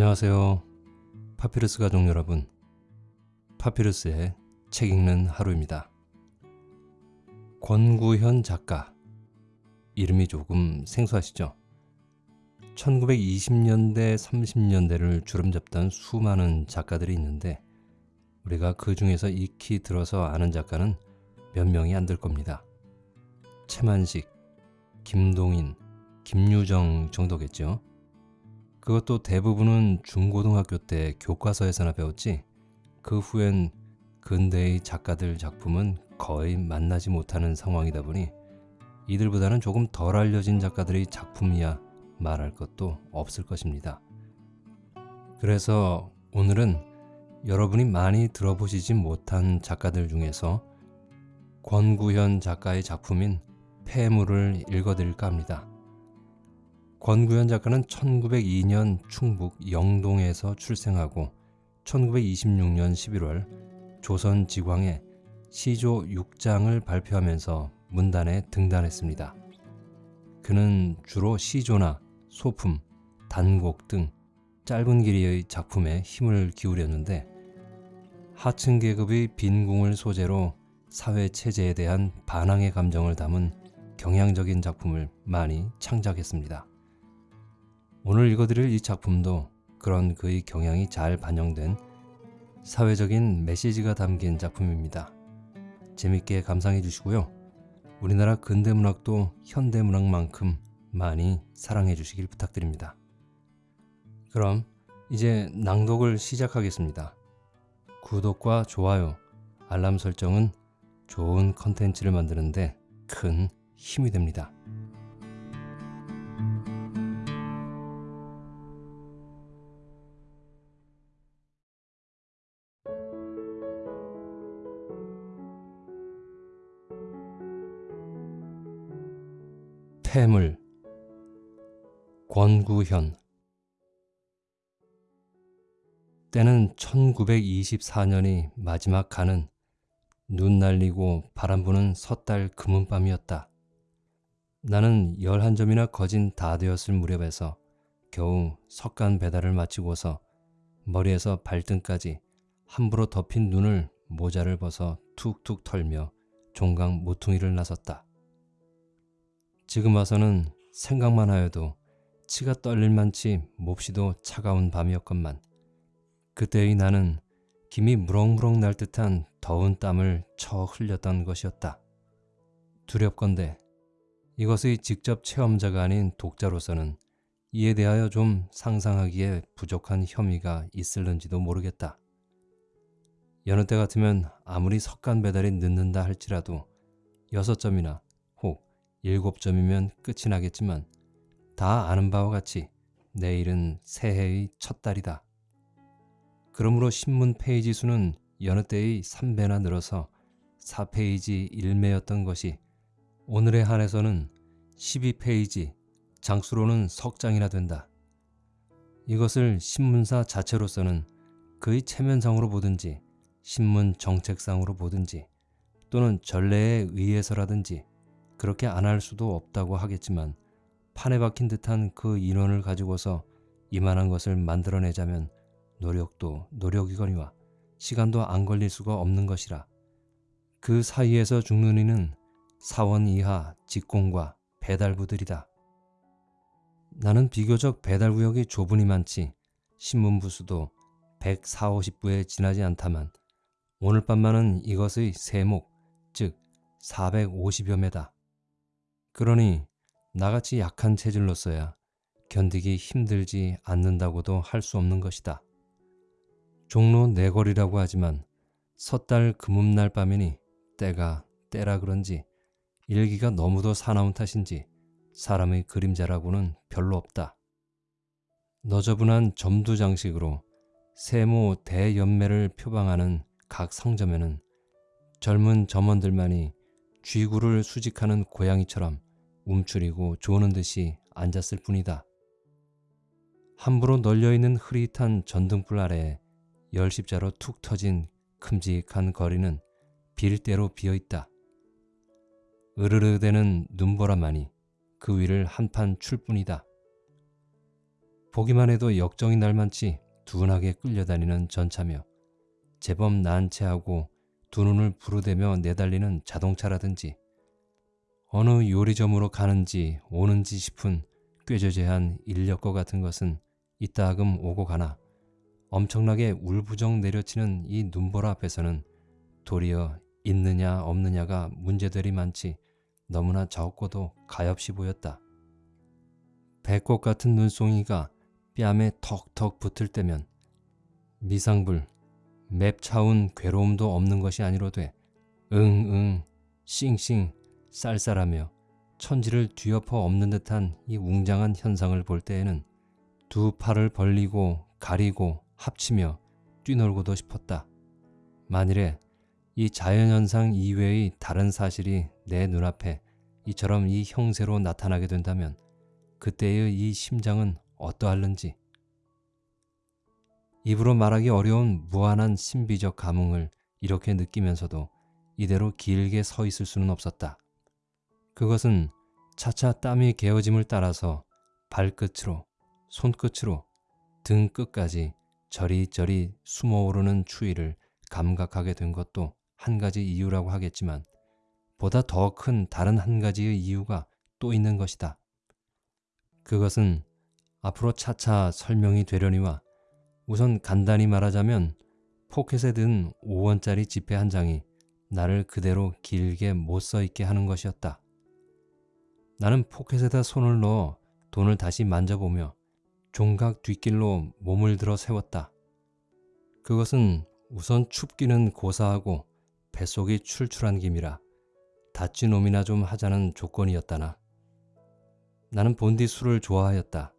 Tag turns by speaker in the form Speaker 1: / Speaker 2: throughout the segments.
Speaker 1: 안녕하세요. 파피루스 가족 여러분. 파피루스의 책 읽는 하루입니다. 권구현 작가. 이름이 조금 생소하시죠? 1920년대, 30년대를 주름 잡던 수많은 작가들이 있는데 우리가 그 중에서 익히 들어서 아는 작가는 몇 명이 안 될 겁니다. 최만식, 김동인, 김유정 정도겠죠. 그것도 대부분은 중고등학교 때 교과서에서나 배웠지 그 후엔 근대의 작가들 작품은 거의 만나지 못하는 상황이다 보니 이들보다는 조금 덜 알려진 작가들의 작품이야 말할 것도 없을 것입니다. 그래서 오늘은 여러분이 많이 들어보시지 못한 작가들 중에서 권구현 작가의 작품인 폐물을 읽어드릴까 합니다. 권구현 작가는 1902년 충북 영동에서 출생하고 1926년 11월 조선 지광에 시조 6장을 발표하면서 문단에 등단했습니다. 그는 주로 시조나 소품, 단곡 등 짧은 길이의 작품에 힘을 기울였는데 하층 계급의 빈궁을 소재로 사회 체제에 대한 반항의 감정을 담은 경향적인 작품을 많이 창작했습니다. 오늘 읽어드릴 이 작품도 그런 그의 경향이 잘 반영된 사회적인 메시지가 담긴 작품입니다. 재밌게 감상해 주시고요. 우리나라 근대문학도 현대문학만큼 많이 사랑해 주시길 부탁드립니다. 그럼 이제 낭독을 시작하겠습니다. 구독과 좋아요, 알람 설정은 좋은 컨텐츠를 만드는데 큰 힘이 됩니다. 폐물 권구현 때는 1924년이 마지막 가는 눈 날리고 바람 부는 섣달 금은밤이었다. 나는 11점이나 거진 다 되었을 무렵에서 겨우 석간 배달을 마치고서 머리에서 발등까지 함부로 덮인 눈을 모자를 벗어 툭툭 털며 종강 모퉁이를 나섰다. 지금 와서는 생각만 하여도 치가 떨릴 만치 몹시도 차가운 밤이었건만 그때의 나는 김이 무럭무럭 날 듯한 더운 땀을 쳐 흘렸던 것이었다. 두렵건대 이것의 직접 체험자가 아닌 독자로서는 이에 대하여 좀 상상하기에 부족한 혐의가 있을는지도 모르겠다. 여느 때 같으면 아무리 석간 배달이 늦는다 할지라도 여섯 점이나 일곱 점이면 끝이 나겠지만 다 아는 바와 같이 내일은 새해의 첫 달이다. 그러므로 신문 페이지 수는 여느 때의 3배나 늘어서 4페이지 1매였던 것이 오늘에 한해서는 12페이지 장수로는 석 장이나 된다. 이것을 신문사 자체로서는 그의 체면상으로 보든지 신문 정책상으로 보든지 또는 전례에 의해서라든지 그렇게 안 할 수도 없다고 하겠지만 판에 박힌 듯한 그 인원을 가지고서 이만한 것을 만들어내자면 노력도 노력이거니와 시간도 안 걸릴 수가 없는 것이라 그 사이에서 죽는 이는 사원 이하 직공과 배달부들이다. 나는 비교적 배달구역이 좁으니 많지 신문부 수도 140, 50부에 지나지 않다만 오늘 밤만은 이것의 세목 즉 450여 매다. 그러니 나같이 약한 체질로서야 견디기 힘들지 않는다고도 할 수 없는 것이다. 종로 내거리라고 하지만 섣달 금음날 밤이니 때가 때라 그런지 일기가 너무도 사나운 탓인지 사람의 그림자라고는 별로 없다. 너저분한 점두 장식으로 세모 대연매를 표방하는 각 상점에는 젊은 점원들만이 쥐구를 수직하는 고양이처럼 움츠리고 조는 듯이 앉았을 뿐이다. 함부로 널려있는 흐릿한 전등불 아래에 열십자로 툭 터진 큼직한 거리는 빌대로 비어있다. 으르르대는 눈보라만이 그 위를 한판 출 뿐이다. 보기만 해도 역정이 날만치 둔하게 끌려다니는 전차며 제법 난체하고 두 눈을 부르대며 내달리는 자동차라든지 어느 요리점으로 가는지 오는지 싶은 꾀저죄한 인력거 같은 것은 이따금 오고 가나 엄청나게 울부정 내려치는 이 눈보라 앞에서는 도리어 있느냐 없느냐가 문제들이 많지 너무나 적고도 가엾이 보였다. 배꼽 같은 눈송이가 뺨에 턱턱 붙을 때면 미상불, 맵차운 괴로움도 없는 것이 아니로돼 응응, 싱싱, 쌀쌀하며 천지를 뒤엎어 없는 듯한 이 웅장한 현상을 볼 때에는 두 팔을 벌리고 가리고 합치며 뛰놀고도 싶었다. 만일에 이 자연현상 이외의 다른 사실이 내 눈앞에 이처럼 이 형세로 나타나게 된다면 그때의 이 심장은 어떠할는지 입으로 말하기 어려운 무한한 신비적 감흥을 이렇게 느끼면서도 이대로 길게 서 있을 수는 없었다. 그것은 차차 땀이 개어짐을 따라서 발끝으로 손끝으로 등 끝까지 저리저리 숨어오르는 추위를 감각하게 된 것도 한 가지 이유라고 하겠지만 보다 더 큰 다른 한 가지의 이유가 또 있는 것이다. 그것은 앞으로 차차 설명이 되려니와 우선 간단히 말하자면 포켓에 든 5원짜리 지폐 한 장이 나를 그대로 길게 못 써 있게 하는 것이었다. 나는 포켓에다 손을 넣어 돈을 다시 만져보며 종각 뒷길로 몸을 들어 세웠다. 그것은 우선 춥기는 고사하고 뱃속이 출출한 김이라 다찌 놈이나 좀 하자는 조건이었다나. 나는 본디 술을 좋아하였다.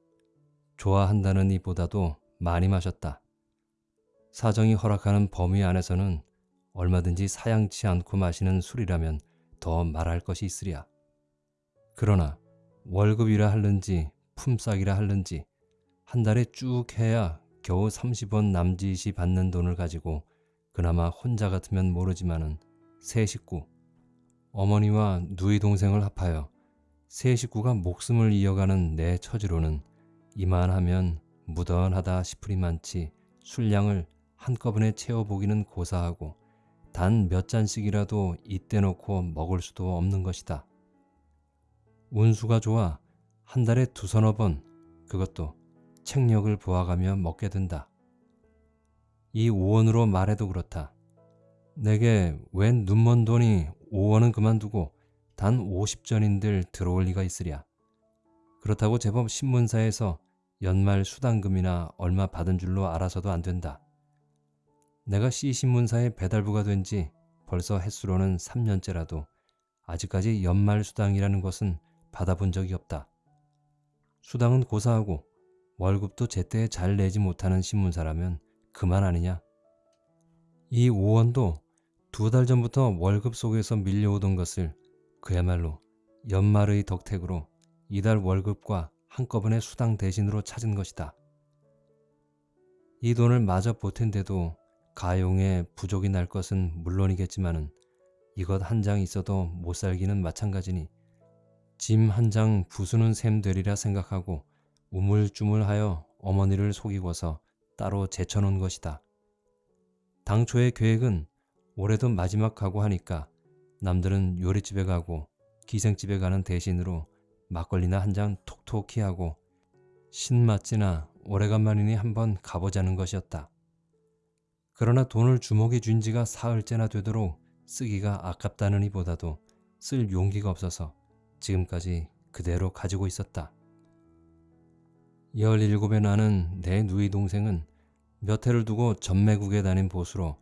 Speaker 1: 좋아한다는 이보다도 많이 마셨다. 사정이 허락하는 범위 안에서는 얼마든지 사양치 않고 마시는 술이라면 더 말할 것이 있으랴. 그러나 월급이라 할는지 품삯이라 할는지 한 달에 쭉 해야 겨우 30원 남짓이 받는 돈을 가지고 그나마 혼자 같으면 모르지만은 세 식구, 어머니와 누이 동생을 합하여 세 식구가 목숨을 이어가는 내 처지로는 이만하면 무던하다 싶으리만치 술량을 한꺼번에 채워보기는 고사하고 단 몇 잔씩이라도 이때 놓고 먹을 수도 없는 것이다. 운수가 좋아 한 달에 두서너 번 그것도 책력을 보아가며 먹게 된다. 이 5원으로 말해도 그렇다. 내게 웬 눈먼 돈이 5원은 그만두고 단 50전인들 들어올 리가 있으랴. 그렇다고 제법 신문사에서 연말 수당금이나 얼마 받은 줄로 알아서도 안 된다. 내가 C신문사의 배달부가 된 지 벌써 횟수로는 3년째라도 아직까지 연말 수당이라는 것은 받아본 적이 없다. 수당은 고사하고 월급도 제때 잘 내지 못하는 신문사라면 그만 아니냐. 이 5원도 두 달 전부터 월급 속에서 밀려오던 것을 그야말로 연말의 덕택으로 이달 월급과 한꺼번에 수당 대신으로 찾은 것이다. 이 돈을 마저 보탠데도 가용에 부족이 날 것은 물론이겠지만은 이것 한 장 있어도 못 살기는 마찬가지니 짐 한 장 부수는 셈 되리라 생각하고 우물쭈물하여 어머니를 속이고서 따로 제쳐놓은 것이다. 당초의 계획은 올해도 마지막 가고 하니까 남들은 요리집에 가고 기생집에 가는 대신으로 막걸리나 한 잔 톡톡히 하고 신맛지나 오래간만이니 한번 가보자는 것이었다. 그러나 돈을 주먹에 쥔 지가 사흘째나 되도록 쓰기가 아깝다는 이보다도 쓸 용기가 없어서 지금까지 그대로 가지고 있었다. 17에 나는 내 누이 동생은 몇 해를 두고 전매국에 다닌 보수로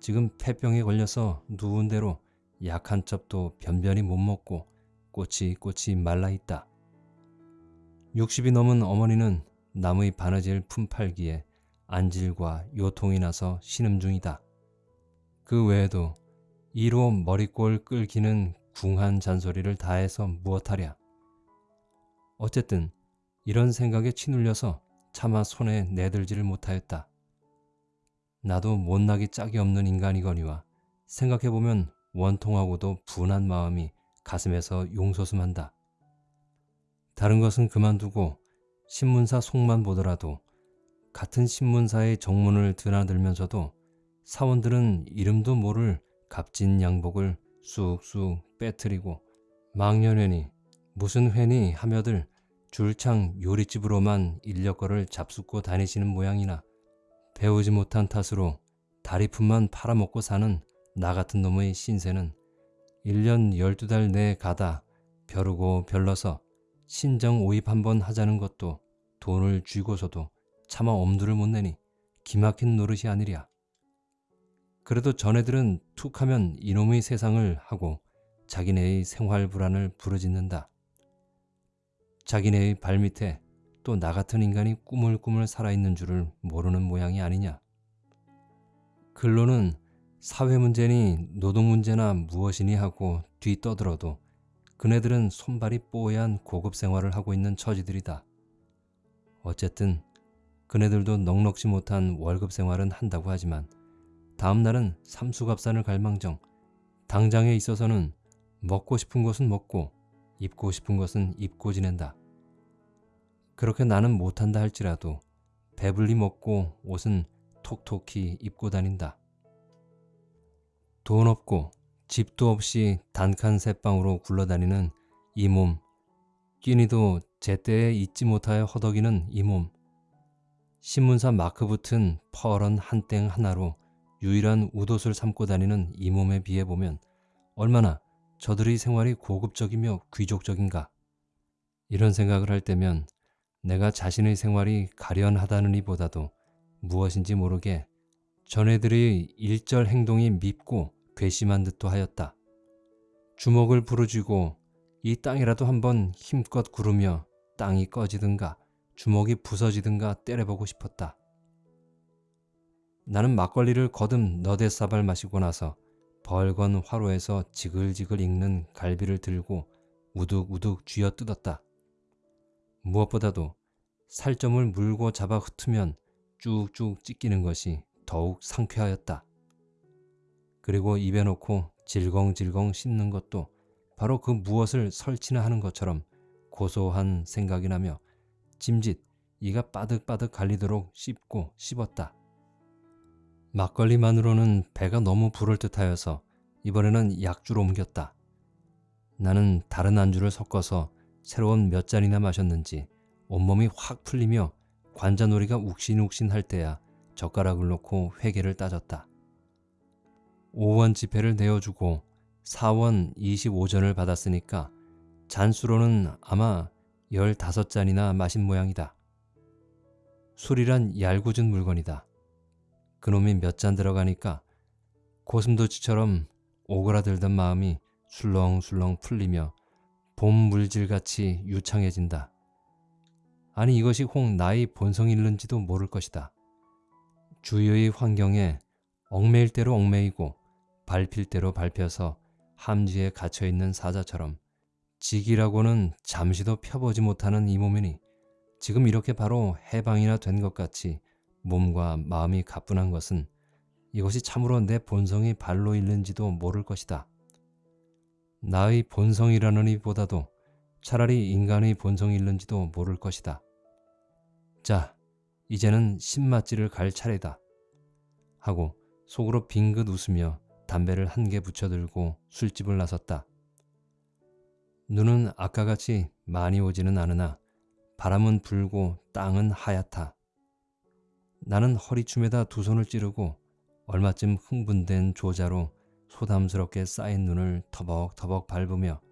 Speaker 1: 지금 폐병에 걸려서 누운 대로 약한 첩도 변변히 못 먹고 꼬치꼬치 말라 있다. 60이 넘은 어머니는 나무의 바느질 품팔기에 안질과 요통이 나서 신음 중이다. 그 외에도 이로 머리꼴 끌기는 궁한 잔소리를 다해서 무엇하랴. 어쨌든 이런 생각에 치눌려서 차마 손에 내들지를 못하였다. 나도 못나기 짝이 없는 인간이거니와 생각해보면 원통하고도 분한 마음이 가슴에서 용솟음한다. 다른 것은 그만두고 신문사 속만 보더라도 같은 신문사의 정문을 드나들면서도 사원들은 이름도 모를 값진 양복을 쑥쑥 빼뜨리고 망년회니 무슨 회니 하며들 줄창 요리집으로만 인력거를 잡숫고 다니시는 모양이나 배우지 못한 탓으로 다리품만 팔아먹고 사는 나 같은 놈의 신세는 1년 12달 내에 가다 벼르고 별러서 신정 오입 한번 하자는 것도 돈을 쥐고서도 차마 엄두를 못 내니 기막힌 노릇이 아니랴. 그래도 전애들은 툭하면 이놈의 세상을 하고 자기네의 생활 불안을 부르짖는다. 자기네의 발밑에 또 나 같은 인간이 꾸물꾸물 살아있는 줄을 모르는 모양이 아니냐. 근로는 사회 문제니 노동 문제나 무엇이니 하고 뒤떠들어도 그네들은 손발이 뽀얀 고급 생활을 하고 있는 처지들이다. 어쨌든 그네들도 넉넉지 못한 월급 생활은 한다고 하지만 다음 날은 삼수갑산을 갈망정 당장에 있어서는 먹고 싶은 것은 먹고 입고 싶은 것은 입고 지낸다. 그렇게 나는 못한다 할지라도 배불리 먹고 옷은 톡톡히 입고 다닌다. 돈 없고 집도 없이 단칸 새방으로 굴러다니는 이 몸, 끼니도 제때에 잊지 못하여 허덕이는 이 몸, 신문사 마크 붙은 퍼런 한 땡 하나로 유일한 웃옷을 삼고 다니는 이 몸에 비해 보면 얼마나 저들의 생활이 고급적이며 귀족적인가. 이런 생각을 할 때면 내가 자신의 생활이 가련하다는 이보다도 무엇인지 모르게 전애들의 일절 행동이 밉고 괘씸한 듯도 하였다. 주먹을 부르쥐고 이 땅이라도 한번 힘껏 구르며 땅이 꺼지든가 주먹이 부서지든가 때려보고 싶었다. 나는 막걸리를 거듭 너댓사발 마시고 나서 벌건 화로에서 지글지글 익는 갈비를 들고 우둑우둑 쥐어 뜯었다. 무엇보다도 살점을 물고 잡아 흩으면 쭉쭉 찢기는 것이 더욱 상쾌하였다. 그리고 입에 넣고 질겅질겅 씹는 것도 바로 그 무엇을 설치나 하는 것처럼 고소한 생각이 나며 짐짓 이가 빠득빠득 갈리도록 씹고 씹었다. 막걸리만으로는 배가 너무 부를 듯하여서 이번에는 약주로 옮겼다. 나는 다른 안주를 섞어서 새로운 몇 잔이나 마셨는지 온몸이 확 풀리며 관자놀이가 욱신욱신할 때야 젓가락을 놓고 회계를 따졌다. 5원 지폐를 내어주고 4원 25전을 받았으니까 잔수로는 아마 15잔이나 마신 모양이다. 술이란 얄궂은 물건이다. 그놈이 몇 잔 들어가니까 고슴도치처럼 오그라들던 마음이 술렁술렁 풀리며 봄 물질같이 유창해진다. 아니 이것이 혹 나의 본성일는지도 모를 것이다. 주위의 환경에 얽매일 대로 얽매이고 밟힐 대로 밟혀서 함지에 갇혀있는 사자처럼 직이라고는 잠시도 펴보지 못하는 이 몸이니 지금 이렇게 바로 해방이나 된 것 같이 몸과 마음이 가뿐한 것은 이것이 참으로 내 본성이 발로 있는지도 모를 것이다. 나의 본성이라느니 보다도 차라리 인간의 본성이 있는지도 모를 것이다. 자, 이제는 신맛지를 갈 차례다. 하고 속으로 빙긋 웃으며 담배를 한 개 붙여들고 술집을 나섰다. 눈은 아까같이 많이 오지는 않으나 바람은 불고 땅은 하얗다. 나는 허리춤에다 두 손을 찌르고 얼마쯤 흥분된 조자로 소담스럽게 쌓인 눈을 터벅터벅 밟으며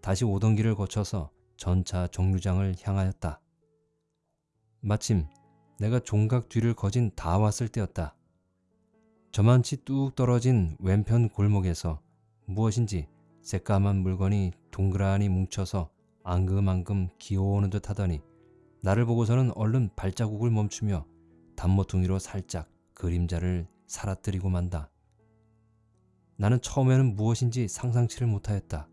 Speaker 1: 다시 오던 길을 거쳐서 전차 정류장을 향하였다. 마침 내가 종각 뒤를 거진 다 왔을 때였다. 저만치 뚝 떨어진 왼편 골목에서 무엇인지 새까만 물건이 동그라니 뭉쳐서 앙금앙금 기어오는 듯 하더니 나를 보고서는 얼른 발자국을 멈추며 단모퉁이로 살짝 그림자를 살아뜨리고 만다. 나는 처음에는 무엇인지 상상치를 못하였다.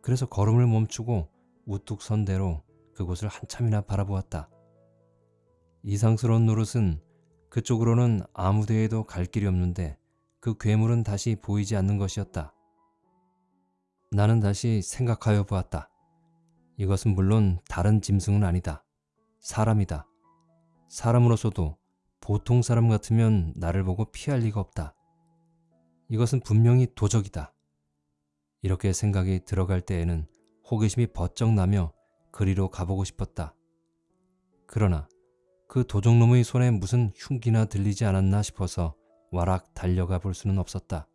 Speaker 1: 그래서 걸음을 멈추고 우뚝 선 대로 그곳을 한참이나 바라보았다. 이상스러운 노릇은 그쪽으로는 아무 데에도 갈 길이 없는데 그 괴물은 다시 보이지 않는 것이었다. 나는 다시 생각하여 보았다. 이것은 물론 다른 짐승은 아니다. 사람이다. 사람으로서도 보통 사람 같으면 나를 보고 피할 리가 없다. 이것은 분명히 도적이다. 이렇게 생각이 들어갈 때에는 호기심이 버쩍 나며 그리로 가보고 싶었다. 그러나 그 도적놈의 손에 무슨 흉기나 들리지 않았나 싶어서 와락 달려가 볼 수는 없었다.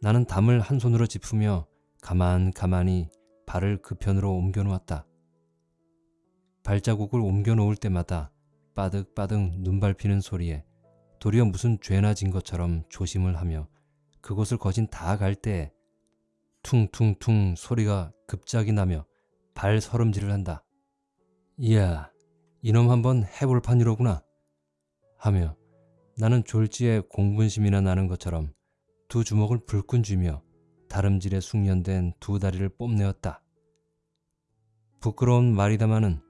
Speaker 1: 나는 담을 한 손으로 짚으며 가만 가만히 발을 그 편으로 옮겨 놓았다. 발자국을 옮겨 놓을 때마다 빠득빠득 눈 밟히는 소리에 도리어 무슨 죄나 진 것처럼 조심을 하며 그곳을 거진 다 갈때 퉁퉁퉁 소리가 급작이 나며 발 서름질을 한다. 이야, 이놈 한번 해볼 판이로구나. 하며 나는 졸지에 공분심이나 나는 것처럼 두 주먹을 불끈 쥐며 다름질에 숙련된 두 다리를 뽐내었다. 부끄러운 말이다마는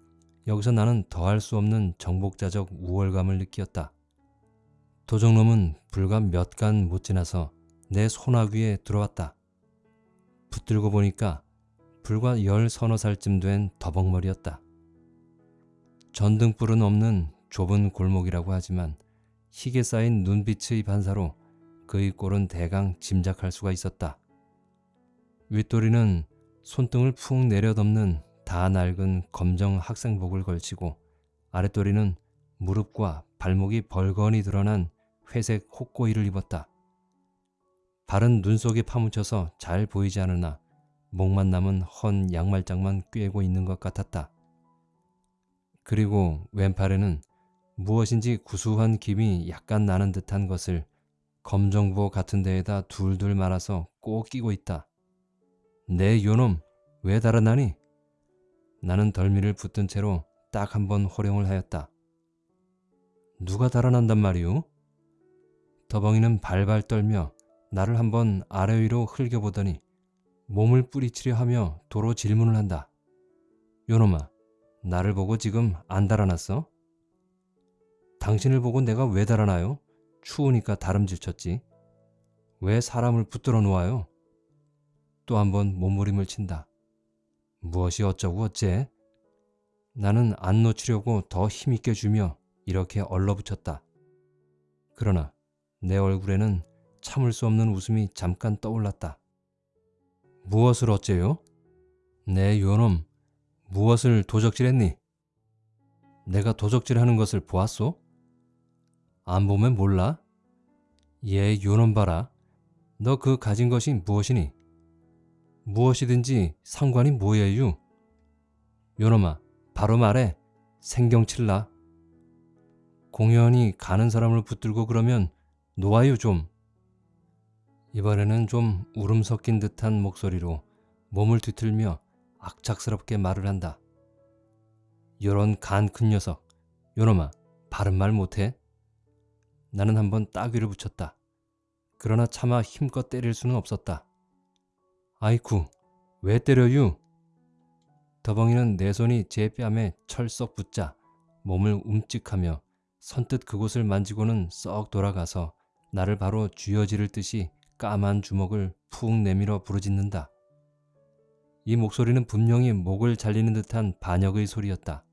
Speaker 1: 여기서 나는 더할 수 없는 정복자적 우월감을 느끼었다. 도적놈은 불과 몇 간 못 지나서 내 손아 위에 들어왔다. 붙들고 보니까 불과 열 서너 살쯤 된 더벅머리였다. 전등불은 없는 좁은 골목이라고 하지만 희게 쌓인 눈빛의 반사로 그의 꼴은 대강 짐작할 수가 있었다. 윗도리는 손등을 푹 내려덮는 다 낡은 검정 학생복을 걸치고 아랫도리는 무릎과 발목이 벌건이 드러난 회색 혹고이를 입었다. 발은 눈 속에 파묻혀서 잘 보이지 않으나 목만 남은 헌 양말장만 꿰고 있는 것 같았다. 그리고 왼팔에는 무엇인지 구수한 김이 약간 나는 듯한 것을 검정보 같은 데에다 둘둘 말아서 꼭 끼고 있다. 내 요놈 왜 달아나니? 나는 덜미를 붙든 채로 딱 한 번 호령을 하였다. 누가 달아난단 말이오? 더벙이는 발발 떨며 나를 한번 아래 위로 흘겨보더니 몸을 뿌리치려 하며 도로 질문을 한다. 요놈아, 나를 보고 지금 안 달아났어? 당신을 보고 내가 왜 달아나요? 추우니까 다름질 쳤지. 왜 사람을 붙들어 놓아요? 또 한 번 몸부림을 친다. 무엇이 어쩌고 어째? 나는 안 놓치려고 더 힘있게 주며 이렇게 얼러붙였다. 그러나 내 얼굴에는 참을 수 없는 웃음이 잠깐 떠올랐다. 무엇을 어째요? 내 요놈, 무엇을 도적질했니? 내가 도적질하는 것을 보았소? 안 보면 몰라? 얘 요놈 봐라. 너 그 가진 것이 무엇이니? 무엇이든지 상관이 뭐예요? 요놈아, 바로 말해. 생경칠라. 공연히 가는 사람을 붙들고 그러면 놓아요 좀. 이번에는 좀 울음 섞인 듯한 목소리로 몸을 뒤틀며 악착스럽게 말을 한다. 요런 간 큰 녀석, 요놈아, 바른 말 못해? 나는 한번 따귀를 붙였다. 그러나 차마 힘껏 때릴 수는 없었다. 아이쿠, 왜 때려유? 더벙이는 내 손이 제 뺨에 철썩 붙자 몸을 움직하며 선뜻 그곳을 만지고는 썩 돌아가서 나를 바로 쥐어지를 듯이 까만 주먹을 푹 내밀어 부르짖는다. 이 목소리는 분명히 목을 잘리는 듯한 반역의 소리였다.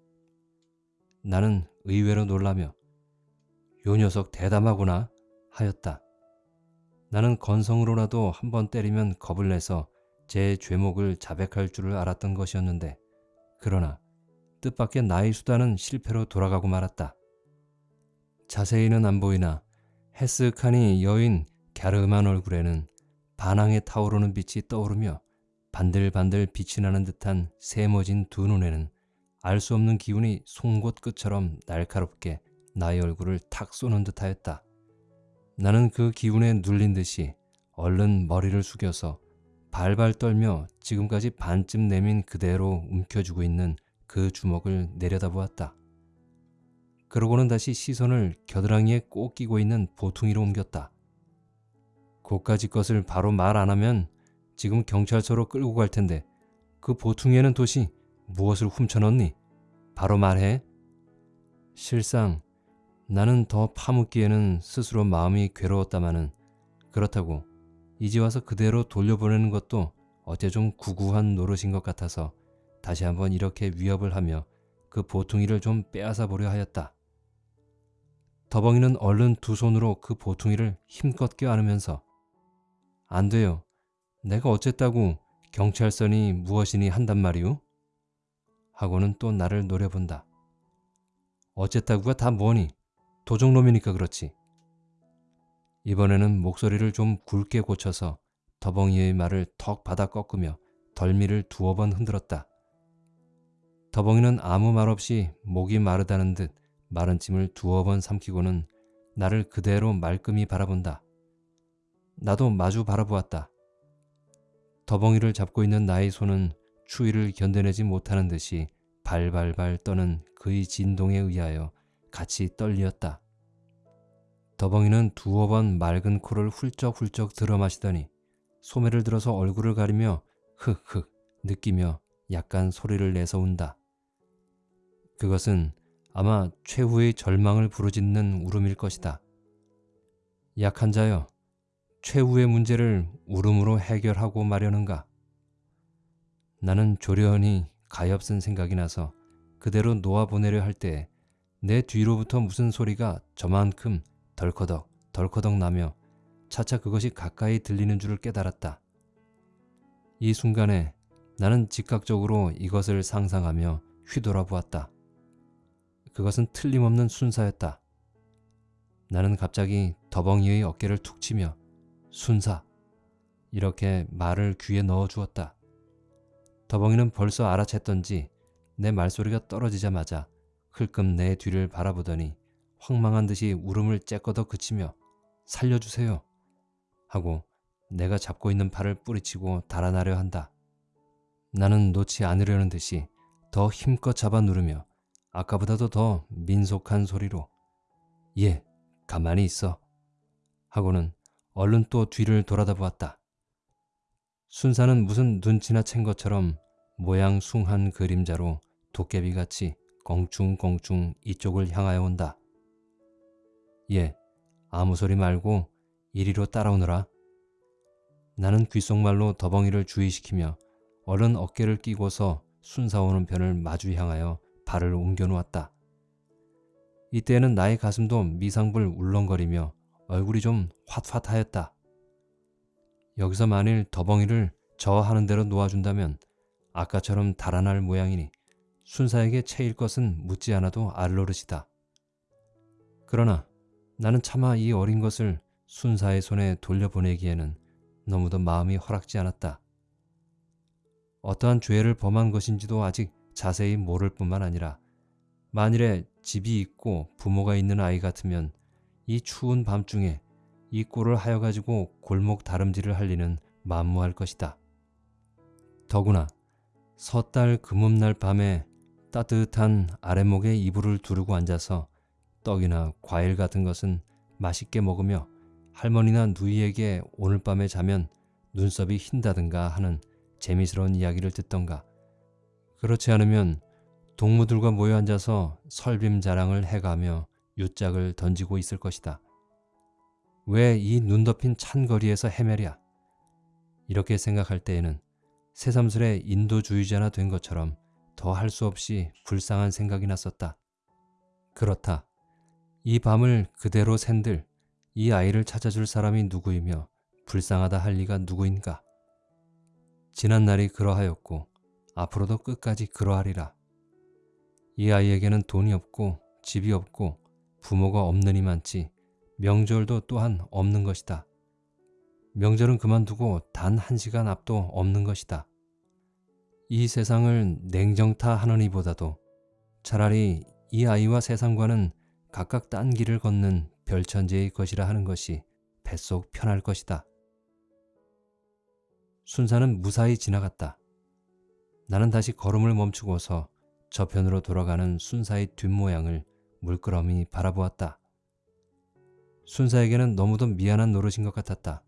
Speaker 1: 나는 의외로 놀라며 요 녀석 대담하구나 하였다. 나는 건성으로라도 한 번 때리면 겁을 내서 제 죄목을 자백할 줄을 알았던 것이었는데 그러나 뜻밖의 나의 수단은 실패로 돌아가고 말았다. 자세히는 안 보이나 헬스카니 여인 갸름한 얼굴에는 반항에 타오르는 빛이 떠오르며 반들반들 빛이 나는 듯한 세머진 두 눈에는 알 수 없는 기운이 송곳 끝처럼 날카롭게 나의 얼굴을 탁 쏘는 듯하였다. 나는 그 기운에 눌린 듯이 얼른 머리를 숙여서 발발 떨며 지금까지 반쯤 내민 그대로 움켜쥐고 있는 그 주먹을 내려다보았다. 그러고는 다시 시선을 겨드랑이에 꼭 끼고 있는 보퉁이로 옮겼다. 고까지 것을 바로 말 안 하면 지금 경찰서로 끌고 갈 텐데 그 보퉁이에는 도시 무엇을 훔쳐넣니? 바로 말해. 실상 나는 더 파묻기에는 스스로 마음이 괴로웠다마는 그렇다고 이제 와서 그대로 돌려보내는 것도 어째 좀 구구한 노릇인 것 같아서 다시 한번 이렇게 위협을 하며 그 보퉁이를 좀 빼앗아 보려 하였다. 더벙이는 얼른 두 손으로 그 보퉁이를 힘껏 껴안으면서 안 돼요. 내가 어쨌다고 경찰선이 무엇이니 한단 말이오? 하고는 또 나를 노려본다. 어쨌다구가 다 뭐니? 도적놈이니까 그렇지. 이번에는 목소리를 좀 굵게 고쳐서 더벙이의 말을 턱 받아 꺾으며 덜미를 두어 번 흔들었다. 더벙이는 아무 말 없이 목이 마르다는 듯 마른 침을 두어 번 삼키고는 나를 그대로 말끔히 바라본다. 나도 마주 바라보았다. 더벙이를 잡고 있는 나의 손은 추위를 견뎌내지 못하는 듯이 발발발 떠는 그의 진동에 의하여 같이 떨리었다. 더벙이는 두어 번 맑은 코를 훌쩍훌쩍 들어 마시더니 소매를 들어서 얼굴을 가리며 흑흑 느끼며 약간 소리를 내서 운다. 그것은 아마 최후의 절망을 부르짖는 울음일 것이다. 약한 자여, 최후의 문제를 울음으로 해결하고 마려는가? 나는 조련히 가엾은 생각이 나서 그대로 놓아보내려 할 때 내 뒤로부터 무슨 소리가 저만큼 덜커덕 덜커덕 나며 차차 그것이 가까이 들리는 줄을 깨달았다. 이 순간에 나는 즉각적으로 이것을 상상하며 휘돌아보았다. 그것은 틀림없는 순사였다. 나는 갑자기 더벙이의 어깨를 툭 치며 순사 이렇게 말을 귀에 넣어 주었다. 더벙이는 벌써 알아챘던지 내 말소리가 떨어지자마자 흘끔 내 뒤를 바라보더니 황망한 듯이 울음을 째꺼더 그치며 살려주세요 하고 내가 잡고 있는 팔을 뿌리치고 달아나려 한다. 나는 놓지 않으려는 듯이 더 힘껏 잡아 누르며 아까보다도 더 민속한 소리로 예, 가만히 있어 하고는 얼른 또 뒤를 돌아다 보았다. 순사는 무슨 눈치나 챈 것처럼 모양 숭한 그림자로 도깨비같이 껑충껑충 이쪽을 향하여 온다. 예, 아무 소리 말고 이리로 따라오너라. 나는 귓속말로 더벙이를 주의시키며 얼른 어깨를 끼고서 순사오는 편을 마주 향하여 발을 옮겨 놓았다. 이때에는 나의 가슴도 미상불 울렁거리며 얼굴이 좀 핫핫하였다. 여기서 만일 더벙이를 저 하는 대로 놓아준다면 아까처럼 달아날 모양이니 순사에게 채일 것은 묻지 않아도 알 노릇이다. 그러나 나는 차마 이 어린 것을 순사의 손에 돌려보내기에는 너무도 마음이 허락지 않았다. 어떠한 죄를 범한 것인지도 아직 자세히 모를 뿐만 아니라 만일에 집이 있고 부모가 있는 아이 같으면 이 추운 밤중에 이 꼴을 하여 가지고 골목 다름질을 할 리는 만무할 것이다. 더구나 섣달 금음날 밤에 따뜻한 아랫목에 이불을 두르고 앉아서 떡이나 과일 같은 것은 맛있게 먹으며 할머니나 누이에게 오늘 밤에 자면 눈썹이 흰다든가 하는 재미스러운 이야기를 듣던가 그렇지 않으면 동무들과 모여 앉아서 설빔 자랑을 해가며 유짝을 던지고 있을 것이다. 왜 이 눈 덮인 찬 거리에서 헤매랴? 이렇게 생각할 때에는 새삼스레 인도주의자나 된 것처럼 더 할 수 없이 불쌍한 생각이 났었다. 그렇다. 이 밤을 그대로 샌들 이 아이를 찾아줄 사람이 누구이며 불쌍하다 할 리가 누구인가? 지난 날이 그러하였고 앞으로도 끝까지 그러하리라. 이 아이에게는 돈이 없고 집이 없고 부모가 없느니 많지 명절도 또한 없는 것이다. 명절은 그만두고 단 한 시간 앞도 없는 것이다. 이 세상을 냉정타 하느니보다도 차라리 이 아이와 세상과는 각각 딴 길을 걷는 별천지의 것이라 하는 것이 뱃속 편할 것이다. 순사는 무사히 지나갔다. 나는 다시 걸음을 멈추고서 저편으로 돌아가는 순사의 뒷모양을 물끄러미 바라보았다. 순사에게는 너무도 미안한 노릇인 것 같았다.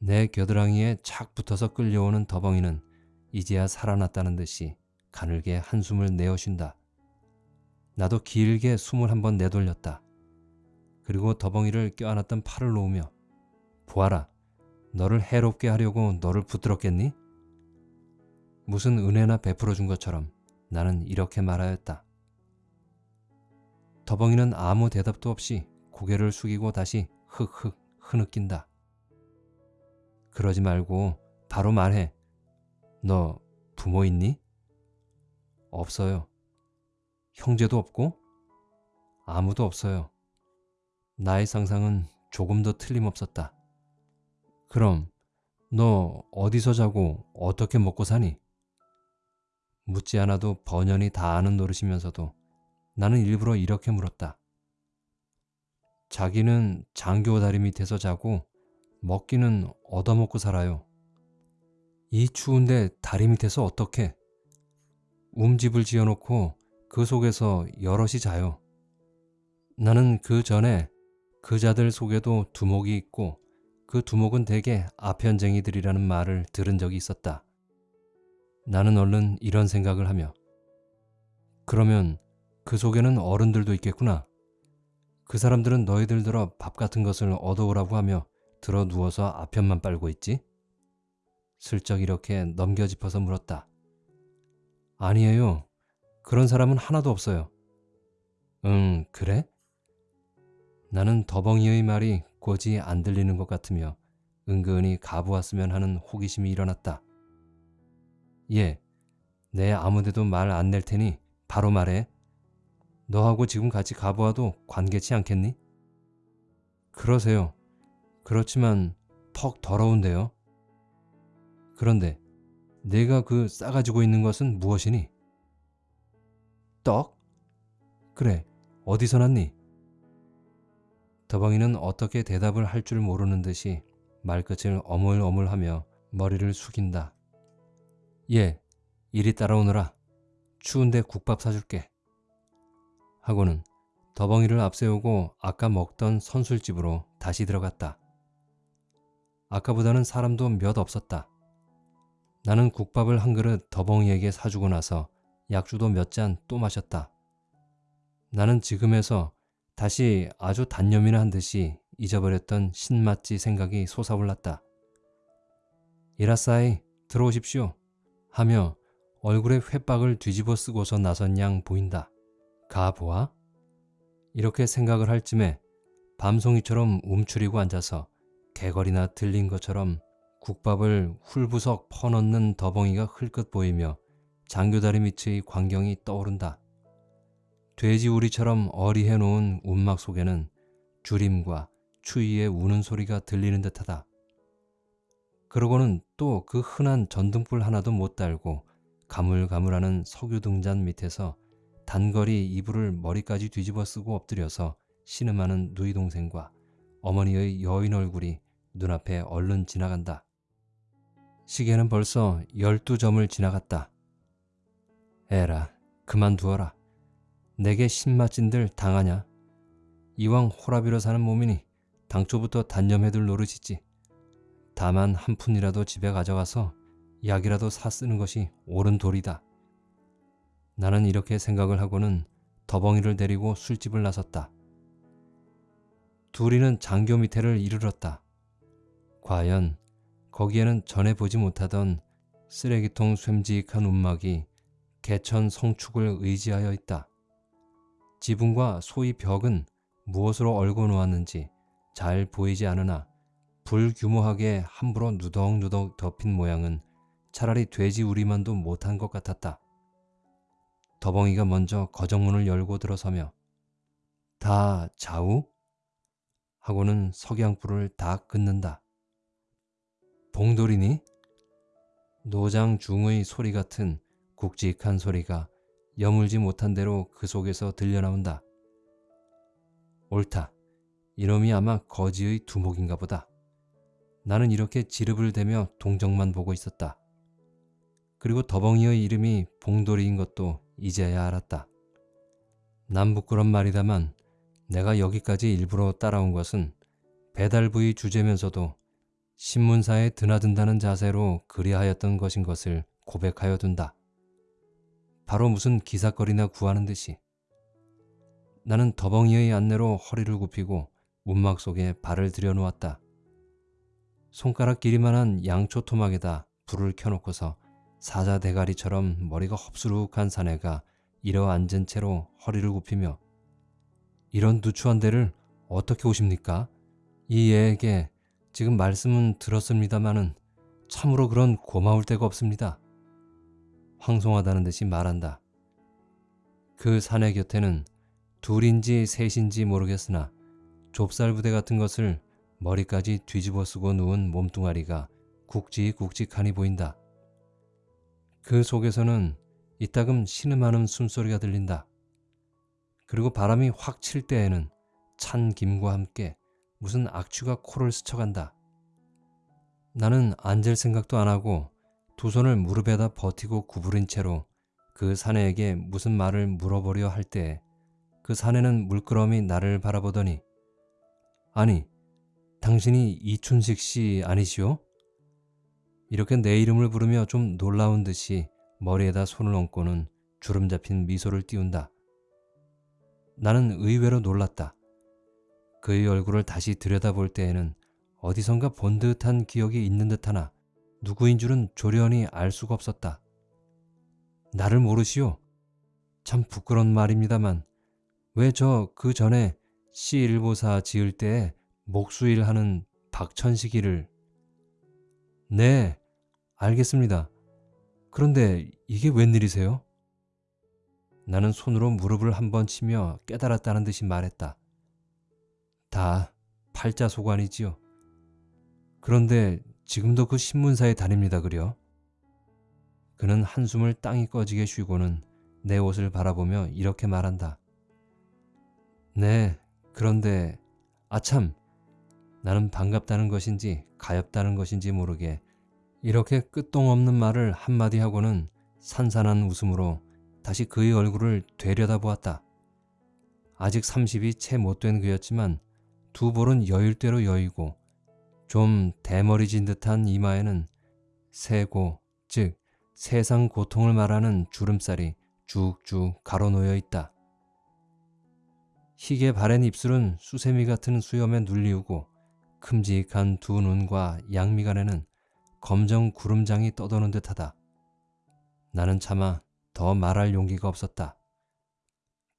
Speaker 1: 내 겨드랑이에 착 붙어서 끌려오는 더벙이는 이제야 살아났다는 듯이 가늘게 한숨을 내어 쉰다. 나도 길게 숨을 한번 내돌렸다. 그리고 더벙이를 껴안았던 팔을 놓으며 보아라, 너를 해롭게 하려고 너를 붙들었겠니? 무슨 은혜나 베풀어 준 것처럼 나는 이렇게 말하였다. 더벙이는 아무 대답도 없이 고개를 숙이고 다시 흑흑 흐느낀다. 그러지 말고 바로 말해. 너 부모 있니? 없어요. 형제도 없고? 아무도 없어요. 나의 상상은 조금 더 틀림없었다. 그럼 너 어디서 자고 어떻게 먹고 사니? 묻지 않아도 번연히 다 아는 노릇이면서도 나는 일부러 이렇게 물었다. 자기는 장교 다리 밑에서 자고 먹기는 얻어먹고 살아요. 이 추운데 다리 밑에서 어떻게? 움집을 지어놓고 그 속에서 여럿이 자요. 나는 그 전에 그 자들 속에도 두목이 있고 그 두목은 대개 아편쟁이들이라는 말을 들은 적이 있었다. 나는 얼른 이런 생각을 하며 그러면 그 속에는 어른들도 있겠구나. 그 사람들은 너희들 들어 밥 같은 것을 얻어오라고 하며 들어 누워서 아편만 빨고 있지? 슬쩍 이렇게 넘겨 짚어서 물었다. 아니에요. 그런 사람은 하나도 없어요. 응, 그래? 나는 더벙이의 말이 고지 안 들리는 것 같으며 은근히 가보았으면 하는 호기심이 일어났다. 예, 내 아무데도 말 안 낼 테니 바로 말해. 너하고 지금 같이 가보아도 관계치 않겠니? 그러세요. 그렇지만 퍽 더러운데요. 그런데 내가 그 싸가지고 있는 것은 무엇이니? 떡? 그래, 어디서 났니? 더벙이는 어떻게 대답을 할 줄 모르는 듯이 말끝을 어물어물하며 머리를 숙인다. 예, 이리 따라오너라. 추운데 국밥 사줄게. 하고는 더벙이를 앞세우고 아까 먹던 선술집으로 다시 들어갔다. 아까보다는 사람도 몇 없었다. 나는 국밥을 한 그릇 더벙이에게 사주고 나서 약주도 몇 잔 또 마셨다. 나는 지금에서 다시 아주 단념이나 한 듯이 잊어버렸던 신맛지 생각이 솟아올랐다. 이라싸이 들어오십시오 하며 얼굴에 회박을 뒤집어 쓰고서 나선 양 보인다. 가보아? 이렇게 생각을 할 쯤에 밤송이처럼 움츠리고 앉아서 개걸이나 들린 것처럼 국밥을 훌부석 퍼넣는 더벙이가 흘끗 보이며 장교다리 밑의 광경이 떠오른다. 돼지우리처럼 어리해 놓은 움막 속에는 주림과 추위의 우는 소리가 들리는 듯하다. 그러고는 또 그 흔한 전등불 하나도 못 달고 가물가물하는 석유 등잔 밑에서 단거리 이불을 머리까지 뒤집어 쓰고 엎드려서 신음하는 누이 동생과 어머니의 여인 얼굴이 눈앞에 얼른 지나간다. 시계는 벌써 열두 점을 지나갔다. 에라, 그만두어라. 내게 신맛진들 당하냐? 이왕 호라비로 사는 몸이니 당초부터 단념해둘 노릇이지. 다만 한 푼이라도 집에 가져가서 약이라도 사 쓰는 것이 옳은 도리다. 나는 이렇게 생각을 하고는 더벙이를 데리고 술집을 나섰다. 둘이는 장교 밑에를 이르렀다. 과연 거기에는 전에 보지 못하던 쓰레기통 쇠직한 움막이 개천 성축을 의지하여 있다. 지붕과 소위 벽은 무엇으로 얼고 놓았는지 잘 보이지 않으나 불규모하게 함부로 누덕누덕 덮인 모양은 차라리 돼지 우리만도 못한 것 같았다. 더벙이가 먼저 거정문을 열고 들어서며 다 좌우? 하고는 석양불을 다 끊는다. 봉돌이니? 노장 중의 소리 같은 굵직한 소리가 여물지 못한 대로 그 속에서 들려나온다. 옳다. 이놈이 아마 거지의 두목인가 보다. 나는 이렇게 지릅을 대며 동정만 보고 있었다. 그리고 더벙이의 이름이 봉돌이인 것도 이제야 알았다. 남 부끄런 말이다만 내가 여기까지 일부러 따라온 것은 배달부의 주제면서도 신문사에 드나든다는 자세로 그리하였던 것인 것을 고백하여 둔다. 바로 무슨 기사거리나 구하는 듯이 나는 더벙이의 안내로 허리를 굽히고 움막 속에 발을 들여놓았다. 손가락 길이만한 양초 토막에다 불을 켜놓고서 사자 대가리처럼 머리가 헙수룩한 사내가 일어 앉은 채로 허리를 굽히며 이런 누추한 데를 어떻게 오십니까? 이 애에게 지금 말씀은 들었습니다마는 참으로 그런 고마울 데가 없습니다. 황송하다는 듯이 말한다. 그 사내 곁에는 둘인지 셋인지 모르겠으나 좁쌀 부대 같은 것을 머리까지 뒤집어 쓰고 누운 몸뚱아리가 굵직굵직하니 보인다. 그 속에서는 이따금 신음하는 숨소리가 들린다. 그리고 바람이 확 칠 때에는 찬 김과 함께 무슨 악취가 코를 스쳐간다. 나는 앉을 생각도 안 하고 두 손을 무릎에다 버티고 구부린 채로 그 사내에게 무슨 말을 물어보려 할때그 사내는 물끄러미 나를 바라보더니 아니 당신이 이춘식 씨 아니시오? 이렇게 내 이름을 부르며 좀 놀라운 듯이 머리에다 손을 얹고는 주름 잡힌 미소를 띄운다. 나는 의외로 놀랐다. 그의 얼굴을 다시 들여다볼 때에는 어디선가 본 듯한 기억이 있는 듯하나 누구인 줄은 조련히 알 수가 없었다. 나를 모르시오? 참 부끄러운 말입니다만 왜 저 그 전에 시일보사 지을 때에 목수일 하는 박천식이를 네 알겠습니다. 그런데 이게 웬일이세요? 나는 손으로 무릎을 한 번 치며 깨달았다는 듯이 말했다. 다 팔자소관이지요. 그런데 지금도 그 신문사에 다닙니다 그려. 그는 한숨을 땅이 꺼지게 쉬고는 내 옷을 바라보며 이렇게 말한다. 네, 그런데 아참 나는 반갑다는 것인지 가엽다는 것인지 모르게 이렇게 끝동없는 말을 한마디 하고는 산산한 웃음으로 다시 그의 얼굴을 되려다 보았다. 아직 30이 채 못 된 그였지만 두 볼은 여일대로 여이고 좀 대머리진 듯한 이마에는 세고 즉 세상 고통을 말하는 주름살이 쭉쭉 가로놓여 있다. 희게 바랜 입술은 수세미 같은 수염에 눌리우고 큼직한 두 눈과 양미간에는 검정 구름장이 떠도는 듯하다. 나는 차마 더 말할 용기가 없었다.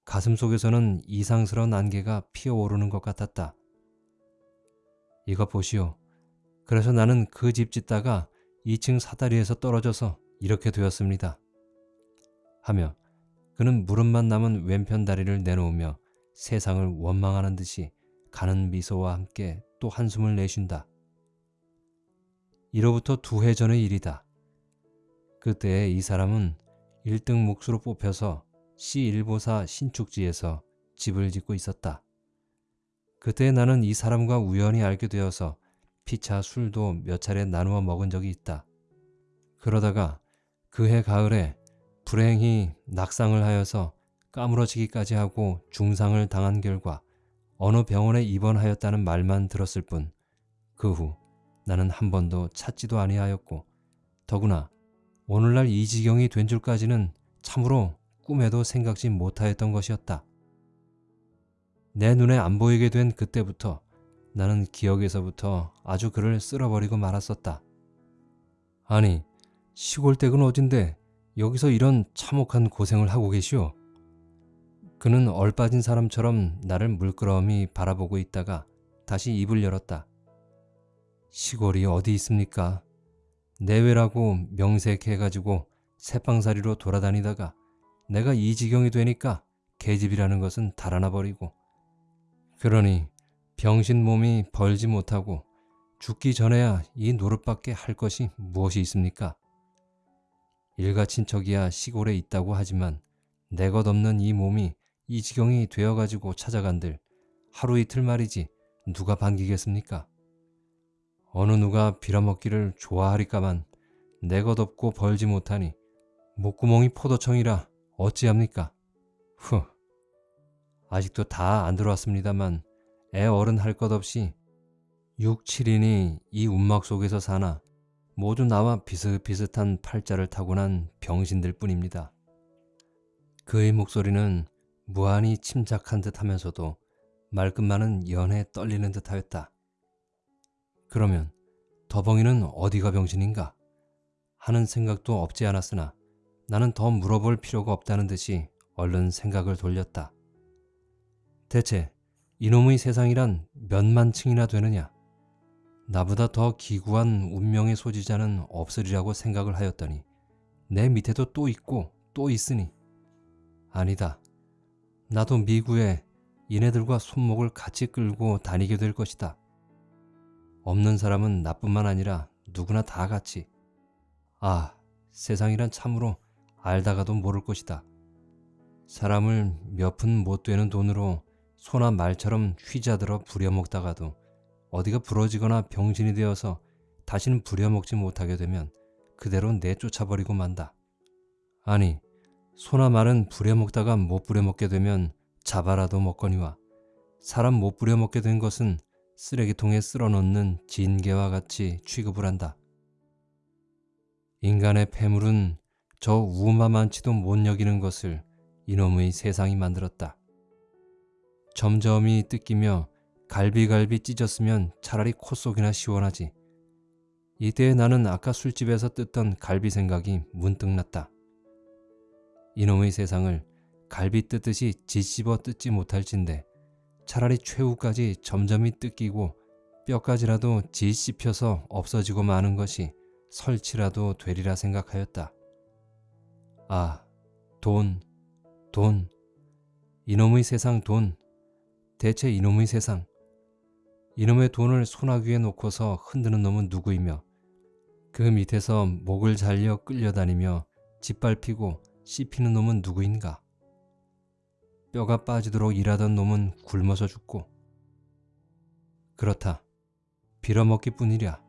Speaker 1: 가슴 속에서는 이상스러운 안개가 피어오르는 것 같았다. 이거 보시오. 그래서 나는 그 집 짓다가 2층 사다리에서 떨어져서 이렇게 되었습니다. 하며 그는 무릎만 남은 왼편 다리를 내놓으며 세상을 원망하는 듯이 가는 미소와 함께 또 한숨을 내쉰다. 이로부터 두 해 전의 일이다. 그때 이 사람은 1등 몫으로 뽑혀서 시일보사 신축지에서 집을 짓고 있었다. 그때 나는 이 사람과 우연히 알게 되어서 피차 술도 몇 차례 나누어 먹은 적이 있다. 그러다가 그해 가을에 불행히 낙상을 하여서 까무러지기까지 하고 중상을 당한 결과 어느 병원에 입원하였다는 말만 들었을 뿐 그 후 나는 한 번도 찾지도 아니하였고 더구나 오늘날 이 지경이 된 줄까지는 참으로 꿈에도 생각지 못하였던 것이었다. 내 눈에 안 보이게 된 그때부터 나는 기억에서부터 아주 그를 쓸어버리고 말았었다. 아니 시골댁은 어딘데 여기서 이런 참혹한 고생을 하고 계시오? 그는 얼빠진 사람처럼 나를 물끄러미 바라보고 있다가 다시 입을 열었다. 시골이 어디 있습니까? 내외라고 명색해가지고 새빵살이로 돌아다니다가 내가 이 지경이 되니까 계집이라는 것은 달아나 버리고 그러니 병신 몸이 벌지 못하고 죽기 전에야 이 노릇밖에 할 것이 무엇이 있습니까? 일가 친척이야 시골에 있다고 하지만 내 것 없는 이 몸이 이 지경이 되어가지고 찾아간들 하루 이틀 말이지 누가 반기겠습니까? 어느 누가 빌어먹기를 좋아하리까만 내 것 없고 벌지 못하니 목구멍이 포도청이라 어찌합니까? 후 아직도 다 안 들어왔습니다만 애 어른 할 것 없이 6, 7인이 이 운막 속에서 사나 모두 나와 비슷비슷한 팔자를 타고난 병신들 뿐입니다. 그의 목소리는 무한히 침착한 듯 하면서도 말끝만은 연해 떨리는 듯 하였다. 그러면 더벙이는 어디가 병신인가? 하는 생각도 없지 않았으나 나는 더 물어볼 필요가 없다는 듯이 얼른 생각을 돌렸다. 대체 이놈의 세상이란 몇만 층이나 되느냐? 나보다 더 기구한 운명의 소지자는 없으리라고 생각을 하였더니 내 밑에도 또 있고 또 있으니 아니다. 나도 미구에 이네들과 손목을 같이 끌고 다니게 될 것이다. 없는 사람은 나뿐만 아니라 누구나 다 같이. 아, 세상이란 참으로 알다가도 모를 것이다. 사람을 몇 푼 못 되는 돈으로 소나 말처럼 휘자들어 부려먹다가도 어디가 부러지거나 병신이 되어서 다시는 부려먹지 못하게 되면 그대로 내쫓아버리고 만다. 아니, 소나 말은 부려먹다가 못 부려먹게 되면 잡아라도 먹거니와 사람 못 부려먹게 된 것은 쓰레기통에 쓸어넣는 진개와 같이 취급을 한다. 인간의 폐물은 저 우마만치도 못 여기는 것을 이놈의 세상이 만들었다. 점점이 뜯기며 갈비갈비 찢었으면 차라리 콧속이나 시원하지. 이때 나는 아까 술집에서 뜯던 갈비 생각이 문득 났다. 이놈의 세상을 갈비 뜯듯이 짓씹어 뜯지 못할진데 차라리 최후까지 점점이 뜯기고 뼈까지라도 짓씹혀서 없어지고 마는 것이 설치라도 되리라 생각하였다. 아, 돈, 돈, 이놈의 세상 돈, 대체 이놈의 세상. 이놈의 돈을 소나귀에 놓고서 흔드는 놈은 누구이며 그 밑에서 목을 잘려 끌려다니며 짓밟히고 씹히는 놈은 누구인가? 뼈가 빠지도록 일하던 놈은 굶어서 죽고 그렇다. 빌어먹기 뿐이랴.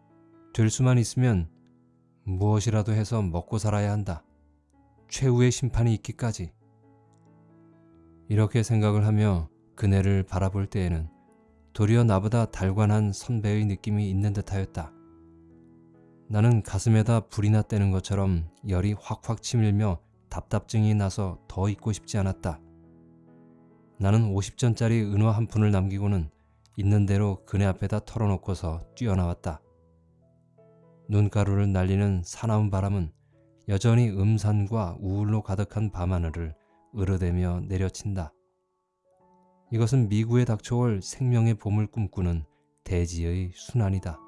Speaker 1: 될 수만 있으면 무엇이라도 해서 먹고 살아야 한다. 최후의 심판이 있기까지. 이렇게 생각을 하며 그네를 바라볼 때에는 도리어 나보다 달관한 선배의 느낌이 있는 듯하였다. 나는 가슴에다 불이 났다는 것처럼 열이 확확 치밀며 답답증이 나서 더 있고 싶지 않았다. 나는 50전짜리 은화 한 푼을 남기고는 있는 대로 그네 앞에다 털어놓고서 뛰어나왔다. 눈가루를 날리는 사나운 바람은 여전히 음산과 우울로 가득한 밤하늘을 으르대며 내려친다. 이것은 미구에 닥쳐올 생명의 봄을 꿈꾸는 대지의 순환이다.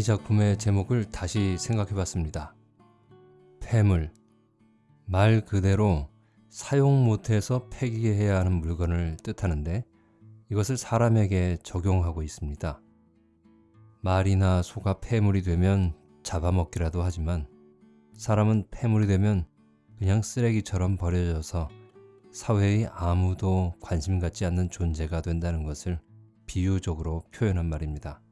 Speaker 1: 이 작품의 제목을 다시 생각해 봤습니다. 폐물. 말 그대로 사용 못해서 폐기해야 하는 물건을 뜻하는데 이것을 사람에게 적용하고 있습니다. 말이나 소가 폐물이 되면 잡아먹기라도 하지만 사람은 폐물이 되면 그냥 쓰레기처럼 버려져서 사회의 아무도 관심 갖지 않는 존재가 된다는 것을 비유적으로 표현한 말입니다.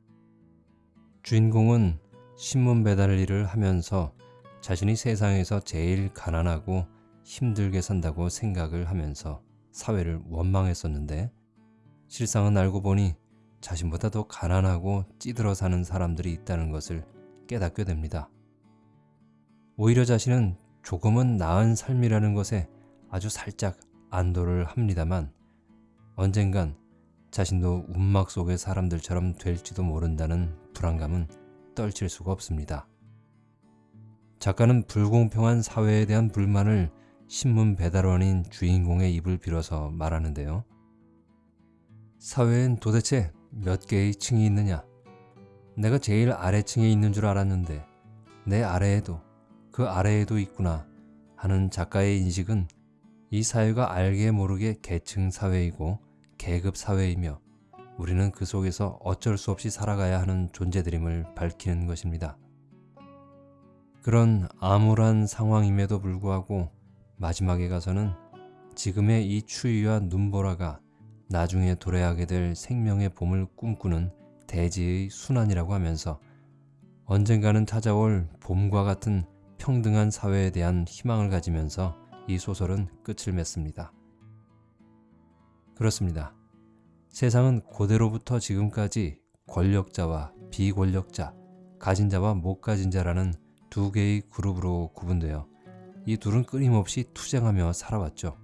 Speaker 1: 주인공은 신문 배달 일을 하면서 자신이 세상에서 제일 가난하고 힘들게 산다고 생각을 하면서 사회를 원망했었는데 실상은 알고 보니 자신보다 더 가난하고 찌들어 사는 사람들이 있다는 것을 깨닫게 됩니다. 오히려 자신은 조금은 나은 삶이라는 것에 아주 살짝 안도를 합니다만 언젠간 자신도 운막 속의 사람들처럼 될지도 모른다는 불안감은 떨칠 수가 없습니다. 작가는 불공평한 사회에 대한 불만을 신문 배달원인 주인공의 입을 빌어서 말하는데요. 사회엔 도대체 몇 개의 층이 있느냐? 내가 제일 아래층에 있는 줄 알았는데 내 아래에도 그 아래에도 있구나 하는 작가의 인식은 이 사회가 알게 모르게 계층 사회이고 계급 사회이며 우리는 그 속에서 어쩔 수 없이 살아가야 하는 존재들임을 밝히는 것입니다. 그런 암울한 상황임에도 불구하고 마지막에 가서는 지금의 이 추위와 눈보라가 나중에 도래하게 될 생명의 봄을 꿈꾸는 대지의 순환이라고 하면서 언젠가는 찾아올 봄과 같은 평등한 사회에 대한 희망을 가지면서 이 소설은 끝을 맺습니다. 그렇습니다. 세상은 고대로부터 지금까지 권력자와 비권력자, 가진 자와 못 가진 자라는 두 개의 그룹으로 구분되어 이 둘은 끊임없이 투쟁하며 살아왔죠.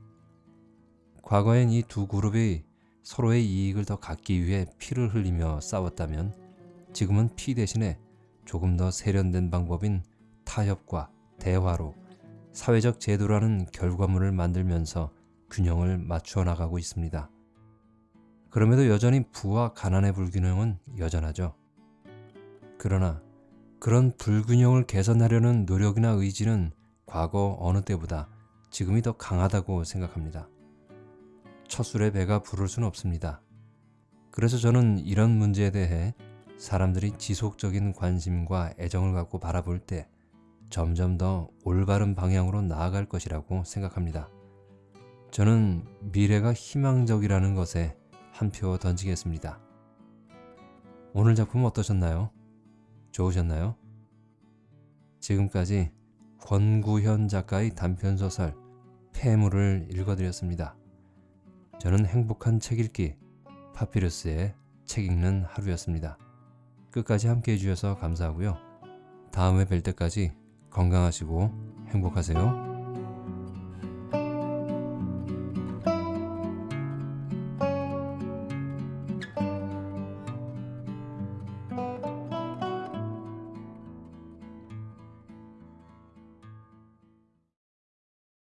Speaker 1: 과거엔 이 두 그룹이 서로의 이익을 더 갖기 위해 피를 흘리며 싸웠다면 지금은 피 대신에 조금 더 세련된 방법인 타협과 대화로 사회적 제도라는 결과물을 만들면서 균형을 맞추어 나가고 있습니다. 그럼에도 여전히 부와 가난의 불균형은 여전하죠. 그러나 그런 불균형을 개선하려는 노력이나 의지는 과거 어느 때보다 지금이 더 강하다고 생각합니다. 첫 술에 배가 부를 수는 없습니다. 그래서 저는 이런 문제에 대해 사람들이 지속적인 관심과 애정을 갖고 바라볼 때 점점 더 올바른 방향으로 나아갈 것이라고 생각합니다. 저는 미래가 희망적이라는 것에 한 표 던지겠습니다. 오늘 작품 어떠셨나요? 좋으셨나요? 지금까지 권구현 작가의 단편소설 폐물을 읽어드렸습니다. 저는 행복한 책 읽기 파피루스의 책 읽는 하루였습니다. 끝까지 함께 해주셔서 감사하고요. 다음에 뵐 때까지 건강하시고 행복하세요.